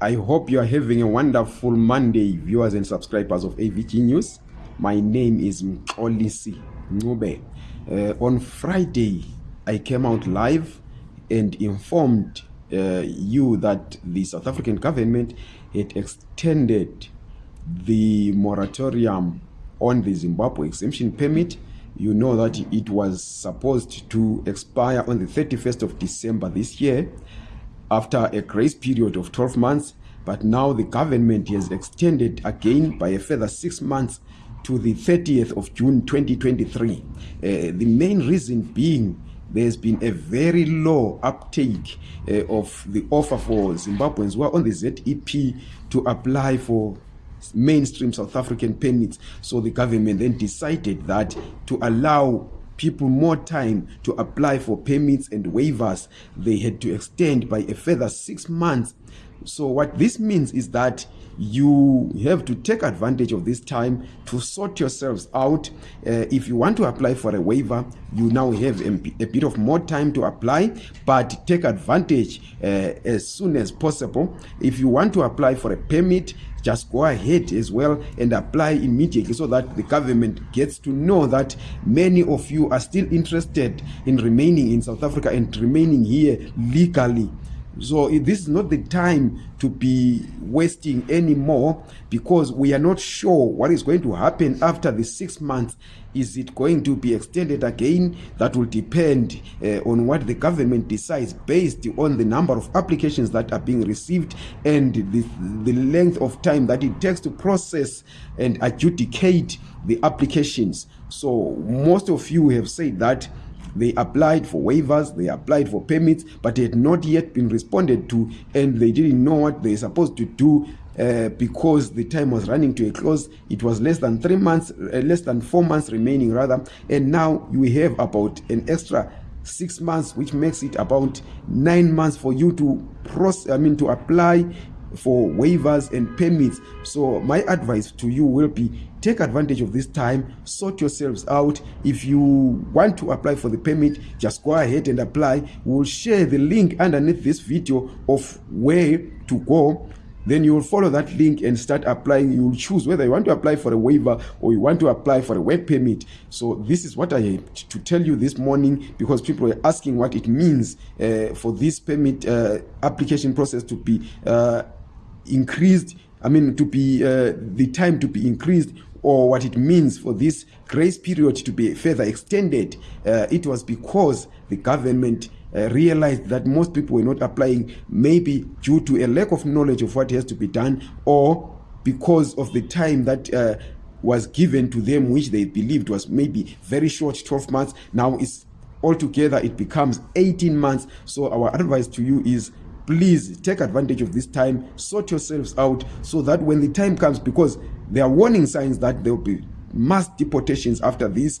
i hope you are having a wonderful monday viewers and subscribers of avg news my name is mxolisi ncube uh, on friday i came out live and informed uh, you that the south african government had extended the moratorium on the zimbabwe exemption permit you know that it was supposed to expire on the 31st of december this year after a grace period of 12 months but now the government has extended again by a further six months to the 30th of june 2023 uh, the main reason being there's been a very low uptake uh, of the offer for zimbabweans who are on the zep to apply for mainstream south african permits so the government then decided that to allow people more time to apply for permits and waivers they had to extend by a further six months so what this means is that you have to take advantage of this time to sort yourselves out uh, if you want to apply for a waiver you now have a bit of more time to apply but take advantage uh, as soon as possible if you want to apply for a permit just go ahead as well and apply immediately so that the government gets to know that many of you are still interested in remaining in south africa and remaining here legally so this is not the time to be wasting any more because we are not sure what is going to happen after the six months is it going to be extended again that will depend uh, on what the government decides based on the number of applications that are being received and the, the length of time that it takes to process and adjudicate the applications so most of you have said that they applied for waivers they applied for permits but they had not yet been responded to and they didn't know what they're supposed to do uh, because the time was running to a close it was less than three months uh, less than four months remaining rather and now you have about an extra six months which makes it about nine months for you to process i mean to apply for waivers and permits. So my advice to you will be take advantage of this time, sort yourselves out. If you want to apply for the permit, just go ahead and apply. We'll share the link underneath this video of where to go then you'll follow that link and start applying. You'll choose whether you want to apply for a waiver or you want to apply for a work permit. So this is what I had to tell you this morning because people are asking what it means uh, for this permit uh, application process to be uh, increased, I mean, to be uh, the time to be increased or what it means for this grace period to be further extended. Uh, it was because the government uh, realized that most people were not applying, maybe due to a lack of knowledge of what has to be done or because of the time that uh, was given to them, which they believed was maybe very short 12 months. Now it's altogether, it becomes 18 months. So, our advice to you is please take advantage of this time sort yourselves out so that when the time comes because there are warning signs that there'll be mass deportations after this